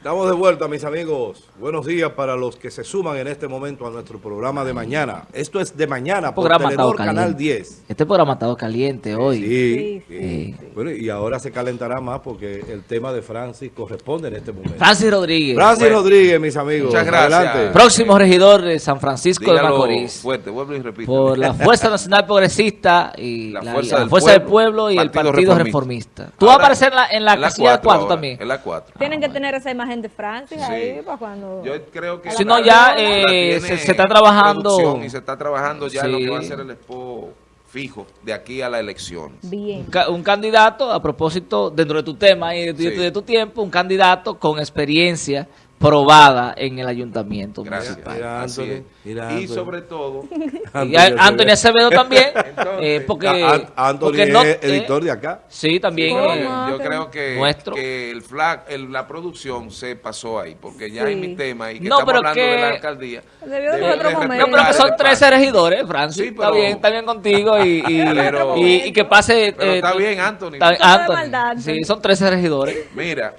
Estamos de vuelta, mis amigos. Buenos días para los que se suman en este momento a nuestro programa de mañana. Esto es de mañana por programa Telenor Canal caliente. 10. Este programa ha estado caliente hoy. Sí, Sí, sí. Bueno, y ahora se calentará más porque el tema de Francis corresponde en este momento. Francis Rodríguez, Francis Bueno. Rodríguez, mis amigos. Muchas gracias. Adelante. próximo regidor de San Francisco de Dígalo Macorís. fuerte, vuelvo y repito. Por la Fuerza Nacional Progresista y La la, Fuerza la del Fuerza del Pueblo, y el Partido Reformista. Reformista. Tú vas a Ahora, aparecer en la, en la en casilla de cuatro ahora, también. En la 4. Tienen que tener esa imagen de Francis ahí para cuando... Yo creo que... Si no, ya, eh, se- se está trabajando- Y se está trabajando ya en lo Sí. que va a ser el expo fijo de aquí a las elecciones. Bien. Un ca- un candidato, a propósito, dentro de tu tema y de, tu- Sí. de tu tiempo, un candidato con experiencia probada en el ayuntamiento Gracias. municipal. Mira, Así Anthony, mira, Y Anthony. sobre todo, Y a- Anthony Acevedo también, Entonces, eh, porque, A- An- Anthony porque es no- eh, editor de acá. Sí, también. ¿Cómo? eh, yo que- creo que, Nuestro. que el flag, el- la producción se pasó ahí, porque ya Sí. en mi tema y que No, estamos pero hablando de la que- alcaldía. Debió de otro de momento. No, pero que son el 13 espacio. regidores, Francis. Sí, está pero- bien, está bien contigo y, y, Pero- y- y que pase... Pero eh, está bien, Anthony. está- Anthony. maldad, Sí, Anthony. son 13 regidores. Mira,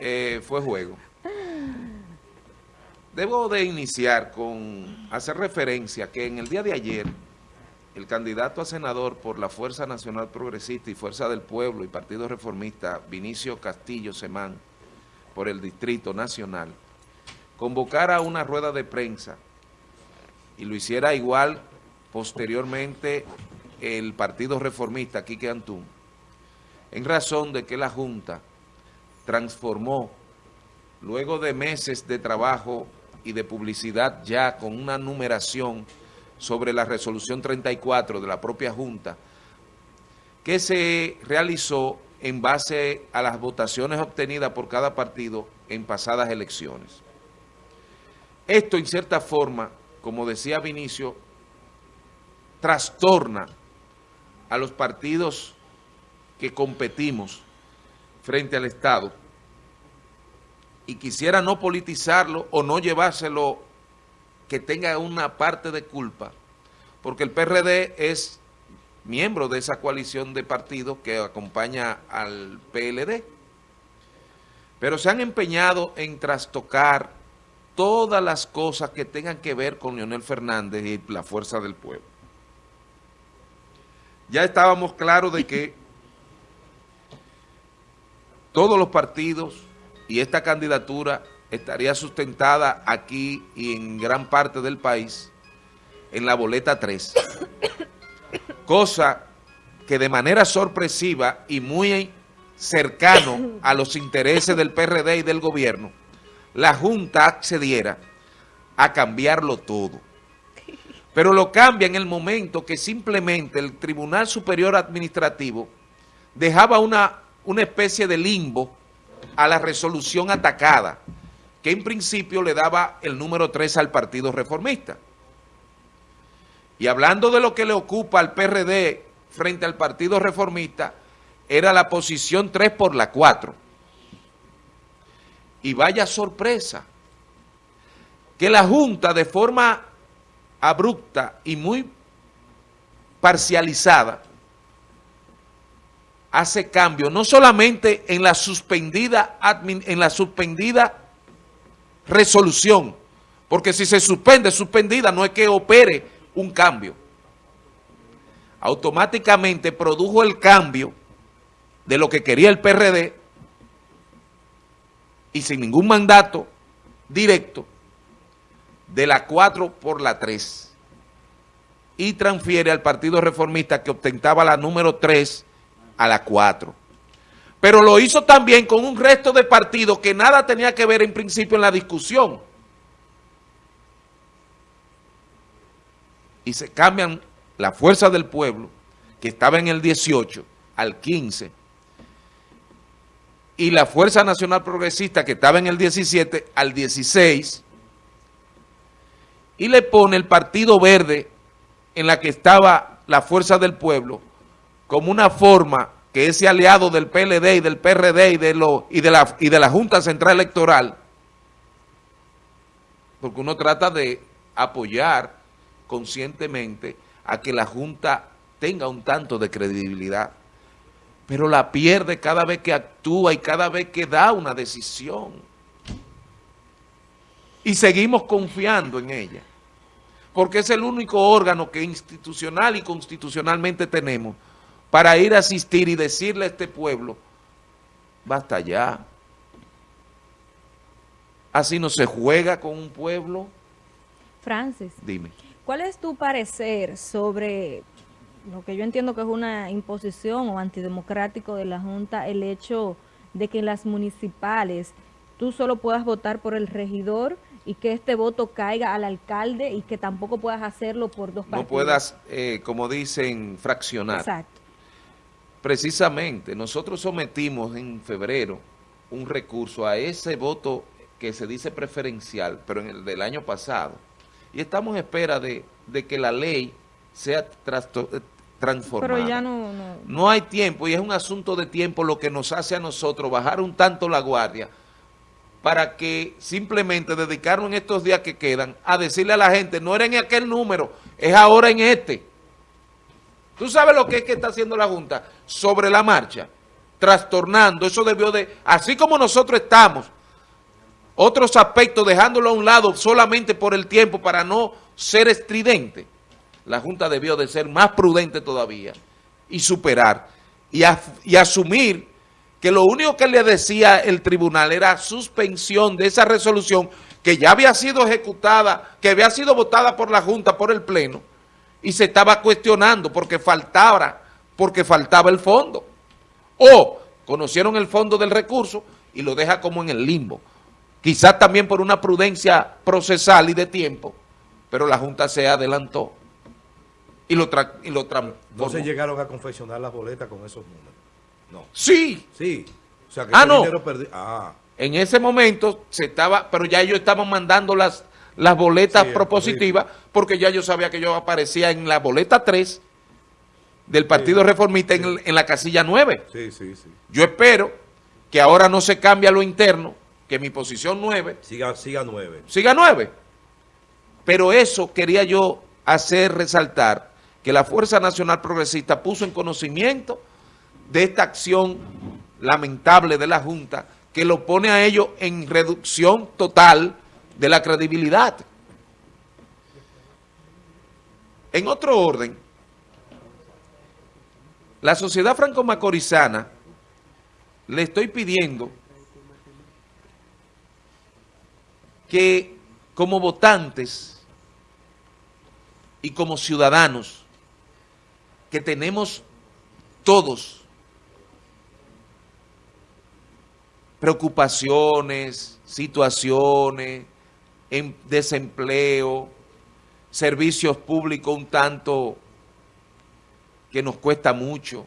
eh, fue juego. Debo de iniciar con hacer referencia que en el día de ayer el candidato a senador por la Fuerza Nacional Progresista y Fuerza del Pueblo y Partido Reformista, Vinicio Castillo Semán, por el Distrito Nacional, convocara una rueda de prensa y lo hiciera igual posteriormente el Partido Reformista, Quique Antún, en razón de que la Junta transformó, luego de meses de trabajo y de publicidad ya con una numeración sobre la resolución 34 de la propia Junta, que se realizó en base a las votaciones obtenidas por cada partido en pasadas elecciones. Esto, en cierta forma, como decía Vinicio, trastorna a los partidos que competimos frente al Estado y quisiera no politizarlo o no llevárselo que tenga una parte de culpa, porque el PRD es miembro de esa coalición de partidos que acompaña al PLD, pero se han empeñado en trastocar todas las cosas que tengan que ver con Leonel Fernández y la fuerza del pueblo. Ya estábamos claros de que todos los partidos y esta candidatura estaría sustentada aquí y en gran parte del país en la boleta 3. Cosa que de manera sorpresiva y muy cercano a los intereses del PRD y del gobierno, la Junta accediera a cambiarlo todo. Pero lo cambia en el momento que simplemente el Tribunal Superior Administrativo dejaba una, una especie de limbo a la resolución atacada, que en principio le daba el número 3 al Partido Reformista. Y hablando de lo que le ocupa al PRD frente al Partido Reformista, era la posición 3 por la 4. Y vaya sorpresa, que la Junta de forma abrupta y muy parcializada hace cambio, no solamente en la suspendida, en la suspendida resolución, porque si se suspende, suspendida, no es que opere un cambio. Automáticamente produjo el cambio de lo que quería el PRD y sin ningún mandato directo de la 4 por la 3 y transfiere al Partido Reformista que ostentaba la número 3 a la 4. Pero lo hizo también con un resto de partidos que nada tenía que ver en principio en la discusión. Y se cambian la fuerza del pueblo, que estaba en el 18, al 15, y la Fuerza Nacional Progresista, que estaba en el 17, al 16, y le pone el Partido Verde, en la que estaba la Fuerza del Pueblo, como una forma que ese aliado del PLD y del PRD y de, lo, y de, la, y de la Junta Central Electoral, porque uno trata de apoyar conscientemente a que la Junta tenga un tanto de credibilidad, pero la pierde cada vez que actúa y cada vez que da una decisión. y seguimos confiando en ella, porque es el único órgano que institucional y constitucionalmente tenemos para ir a asistir y decirle a este pueblo, basta ya. Así no se juega con un pueblo. Francis, Dime. ¿cuál es tu parecer sobre lo que yo entiendo que es una imposición o antidemocrático de la Junta, el hecho de que en las municipales tú solo puedas votar por el regidor y que este voto caiga al alcalde y que tampoco puedas hacerlo por dos partidos? No puedas, eh, como dicen, fraccionar. Exacto. Precisamente, nosotros sometimos en febrero un recurso a ese voto que se dice preferencial, pero en el del año pasado, y estamos en espera de, de que la ley sea eh, transformada. Pero ya no, no. No hay tiempo y es un asunto de tiempo lo que nos hace a nosotros bajar un tanto la guardia para que simplemente dedicarnos en estos días que quedan a decirle a la gente, no era en aquel número, es ahora en este. ¿Tú sabes lo que es que está haciendo la Junta? Sobre la marcha, trastornando, eso debió de, así como nosotros estamos, otros aspectos dejándolo a un lado solamente por el tiempo para no ser estridente, la Junta debió de ser más prudente todavía y superar y, asumir que lo único que le decía el tribunal era suspensión de esa resolución que ya había sido ejecutada, que había sido votada por la Junta, por el Pleno, y se estaba cuestionando porque faltaba, porque faltaba el fondo. O conocieron el fondo del recurso y lo deja como en el limbo. Quizás también por una prudencia procesal y de tiempo, pero la Junta se adelantó y lo, tra y lo No transformó. se llegaron a confeccionar las boletas con esos números. No. Sí, Sí. O sea que Ah, no. Ah, en ese momento se estaba, pero ya ellos estaban mandando las, las boletas Sí, propositivas, porque ya yo sabía que yo aparecía en la boleta 3 del Partido Reformista en, en la casilla 9. sí, sí, sí. Yo espero que ahora no se cambie a lo interno, que mi posición 9 Siga, siga nueve. siga 9. Pero eso quería yo hacer resaltar, que la Fuerza Nacional Progresista puso en conocimiento de esta acción lamentable de la Junta, que lo pone a ellos en reducción total de la credibilidad. En otro orden, la sociedad franco-macorizana le estoy pidiendo que como votantes y como ciudadanos que tenemos todos preocupaciones, situaciones, desempleo, servicios públicos un tanto que nos cuesta mucho,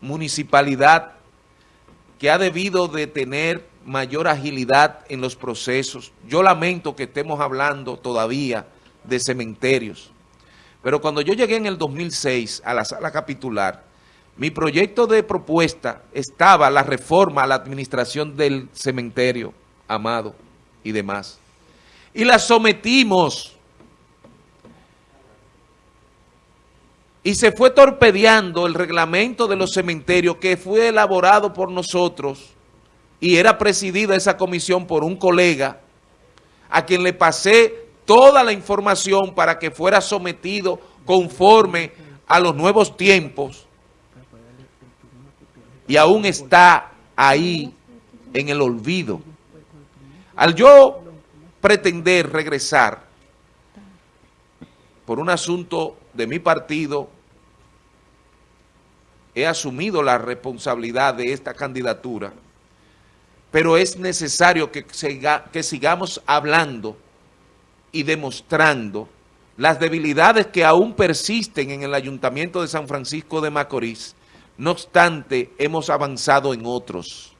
municipalidad que ha debido de tener mayor agilidad en los procesos. Yo lamento que estemos hablando todavía de cementerios, pero cuando yo llegué en el 2006 a la sala capitular, mi proyecto de propuesta estaba la reforma a la administración del cementerio, Amado y demás. Y la sometimos. Y se fue torpedeando el reglamento de los cementerios que fue elaborado por nosotros y era presidida esa comisión por un colega a quien le pasé toda la información para que fuera sometido conforme a los nuevos tiempos y aún está ahí en el olvido. Al yo pretender regresar por un asunto de mi partido, he asumido la responsabilidad de esta candidatura, pero es necesario que, que sigamos hablando y demostrando las debilidades que aún persisten en el Ayuntamiento de San Francisco de Macorís. No obstante, hemos avanzado en otros.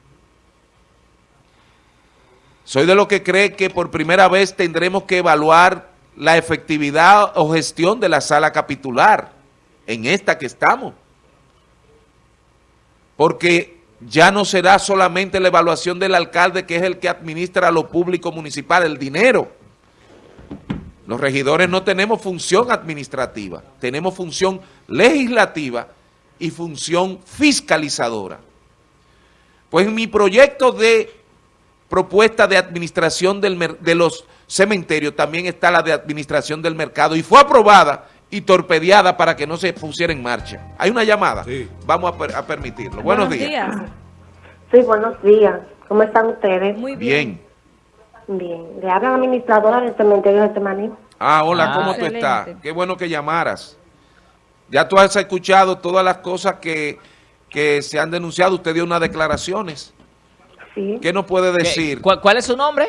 Soy de lo que cree que por primera vez tendremos que evaluar la efectividad o gestión de la sala capitular en esta que estamos. Porque ya no será solamente la evaluación del alcalde que es el que administra lo público municipal, el dinero. Los regidores no tenemos función administrativa, tenemos función legislativa y función fiscalizadora. Pues mi proyecto de propuesta de administración del de los cementerios, también está la de administración del mercado y fue aprobada y torpedeada para que no se pusiera en marcha. Hay una llamada, Sí. vamos a, per- a permitirlo. Buenos, días. Sí, buenos días. ¿Cómo están ustedes? Muy bien. Bien. Le habla la administradora del cementerio de Temaní. Ah, hola, Ah, ¿cómo tú excelente. estás? Qué bueno que llamaras. Ya tú has escuchado todas las cosas que, que se han denunciado. Usted dio unas declaraciones. Sí. ¿Qué nos puede ¿Qué- decir? ¿Cuál, cuál es su nombre?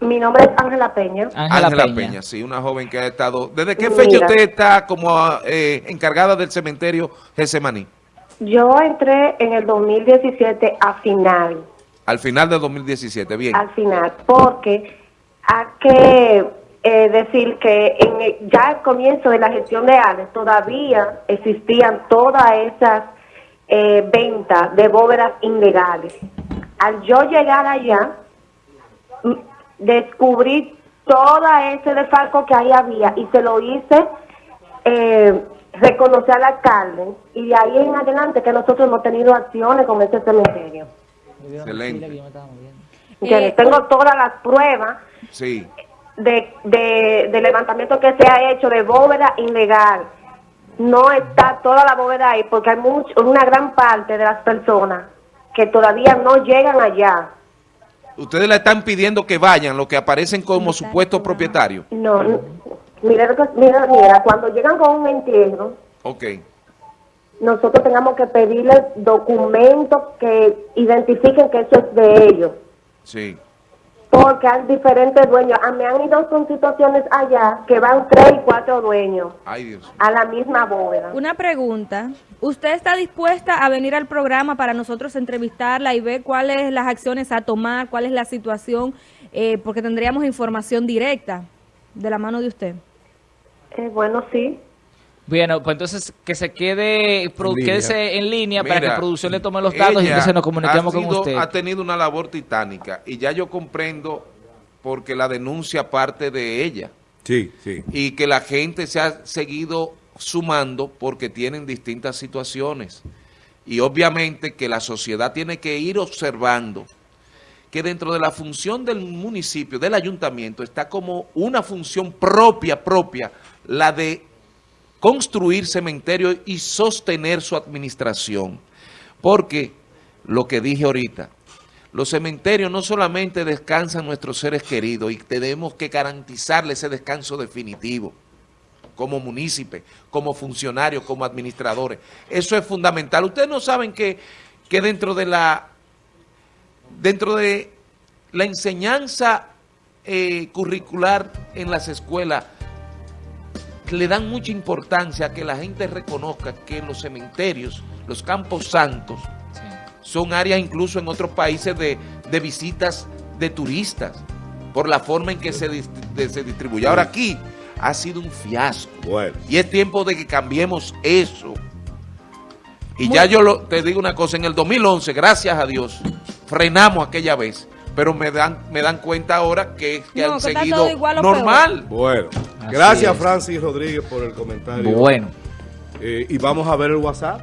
Mi nombre es Ángela Peña. Ángela Peña. Peña. sí, una joven que ha estado... ¿Desde qué Mira. fecha usted está como eh, encargada del cementerio Getsemaní? Yo entré en el 2017 a final, Al final de 2017, bien. al final, porque hay que eh, decir que en el- ya al comienzo de la gestión de ALES todavía existían todas esas eh, ventas de bóvedas ilegales. Al yo llegar allá, descubrí toda ese desfalco que ahí había y se lo hice eh, reconocer al alcalde y de ahí en adelante que nosotros hemos tenido acciones con ese cementerio. Excelente. Eh, Tengo todas las pruebas Sí. de, de, de levantamiento que se ha hecho de bóveda ilegal. No está toda la bóveda ahí porque hay mucho, una gran parte de las personas que todavía no llegan allá. Ustedes le están pidiendo que vayan, los que aparecen como supuestos propietarios. No, mira, lo que- mira, mira, cuando llegan con un entierro, Ok. nosotros tengamos que pedirles documentos que identifiquen que eso es de ellos. Sí. Porque hay diferentes dueños. Ah, me han ido con situaciones allá que van tres y cuatro dueños Ay, Dios. a la misma bóveda. Una pregunta. ¿Usted está dispuesta a venir al programa para nosotros entrevistarla y ver cuáles las acciones a tomar, cuál es la situación? Eh, porque tendríamos información directa de la mano de usted. Eh, bueno, sí. Bueno, pues entonces que se quede, línea. quédese en línea para que producción le tome los datos y entonces nos comuniquemos con usted. Ha tenido una labor titánica y ya yo comprendo porque la denuncia parte de ella Sí, sí. y que la gente se ha seguido sumando porque tienen distintas situaciones. Y obviamente que la sociedad tiene que ir observando que dentro de la función del municipio, del ayuntamiento, está como una función propia, propia, la de construir cementerios y sostener su administración. Porque, lo que dije ahorita, los cementerios no solamente descansan nuestros seres queridos y tenemos que garantizarle ese descanso definitivo como munícipe, como funcionarios, como administradores. Eso es fundamental. Ustedes no saben que, que dentro de la dentro de la enseñanza eh, curricular en las escuelas le dan mucha importancia a que la gente reconozca que los cementerios, los campos santos, Sí. son áreas incluso en otros países de, de visitas de turistas, por la forma en que se, de- se distribuye. Ahora aquí ha sido un fiasco. Bueno. Y es tiempo de que cambiemos eso. Y ya yo lo- te digo una cosa, en el 2011, gracias a Dios, frenamos aquella vez. Pero me dan me dan cuenta ahora que, que No, han que seguido normal. Bueno. Así Gracias, es. Francis Rodríguez, por el comentario. Bueno. Eh, y vamos a ver el WhatsApp.